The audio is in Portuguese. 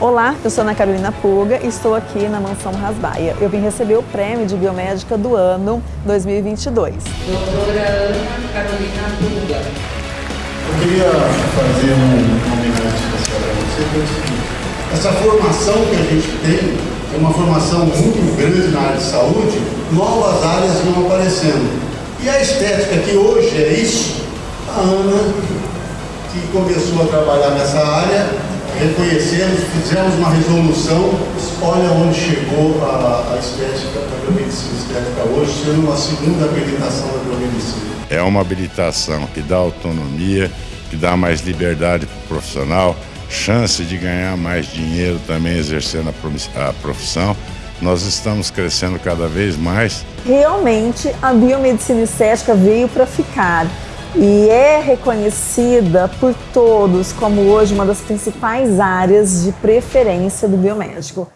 Olá, eu sou Ana Carolina Puga e estou aqui na Mansão Rasbaia. Eu vim receber o prêmio de biomédica do ano 2022. Doutora Ana Carolina Puga. Eu queria fazer uma homenagem especial para você, que é o seguinte, essa formação que a gente tem é uma formação muito grande na área de saúde, novas áreas vão aparecendo. E a estética que hoje é isso, a Ana, que começou a trabalhar nessa área, reconhecemos, fizemos uma resolução, olha onde chegou a, a estética, a biomedicina estética hoje, sendo uma segunda habilitação da biomedicina. É uma habilitação que dá autonomia, que dá mais liberdade para o profissional, chance de ganhar mais dinheiro também exercendo a profissão. Nós estamos crescendo cada vez mais. Realmente, a biomedicina estética veio para ficar e é reconhecida por todos como hoje uma das principais áreas de preferência do biomédico.